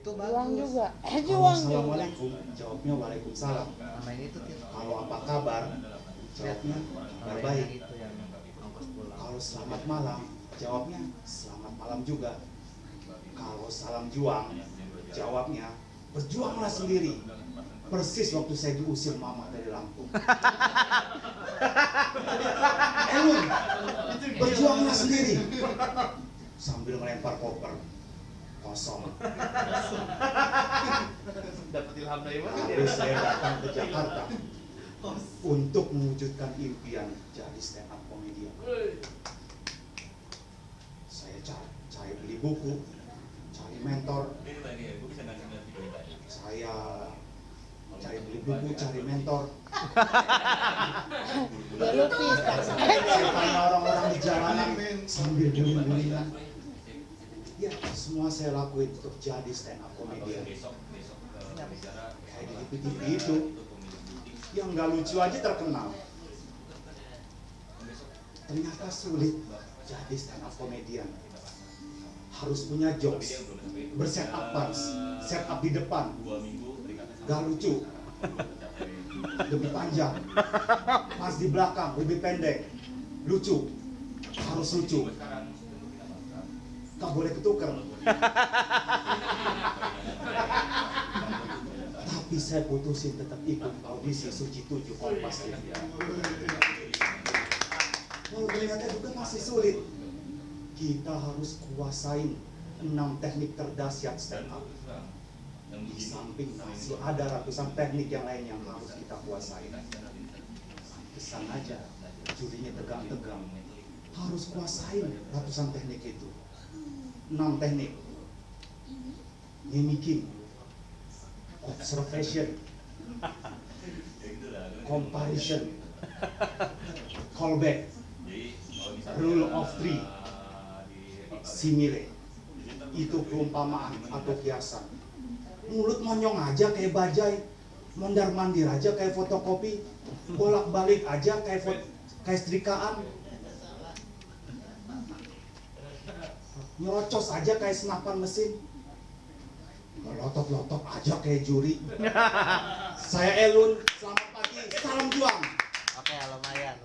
itu Juang bagus juga. Eh juang juga. assalamualaikum, jawabnya waalaikumsalam. nama ini tuh Tit. Kalau apa kabar, jawabnya kabar baik. yang itu yang ongkos pulang Kalau selamat malam, jawabnya selamat malam juga. Kalau salam juang, jawabnya berjuanglah sendiri. Persis waktu saya diusir mama dari Lampung. Elun, berjuanglah sendiri. Sambil melempar koper. Kosong. dapat ilham dari mana Lalu saya datang ke Jakarta untuk mewujudkan impian jadi stand up comedian. Saya cari, cari beli buku, cari mentor, saya cari beli buku, cari mentor. Ya lupis tanya orang-orang di jalanan sambil guling-gulingan. Ya, semua saya lakuin untuk jadi stand up comedian. Kayak di TV itu, yang nggak lucu aja terkenal. Ternyata sulit jadi stand up comedian. Harus punya jokes, berset up punch, set up di depan, gak lucu, lebih panjang, pas di belakang lebih pendek, lucu, harus lucu, gak boleh ketuker. Tapi saya putusin tetap ikut audisi Suci 7 Kompas TV. Lalu ternyata juga masih sulit. Kita harus kuasain enam teknik terdahsyat stand up. Di samping masih ada ratusan teknik yang lain yang harus kita kuasain. Kesan aja, jurinya tegang-tegang. Harus kuasain ratusan teknik itu. Enam teknik. Mimicking, observation, comparison, callback, rule of three, simile. Itu perumpamaan atau kiasan. Mulut monyong aja kayak bajai, mondar mandir aja kayak fotokopi, bolak balik aja kayak kayak setrikaan. Nyerocos aja kayak senapan mesin. Melotot-lotot aja kayak juri. Saya Elun, selamat pagi, salam juang. oke lumayan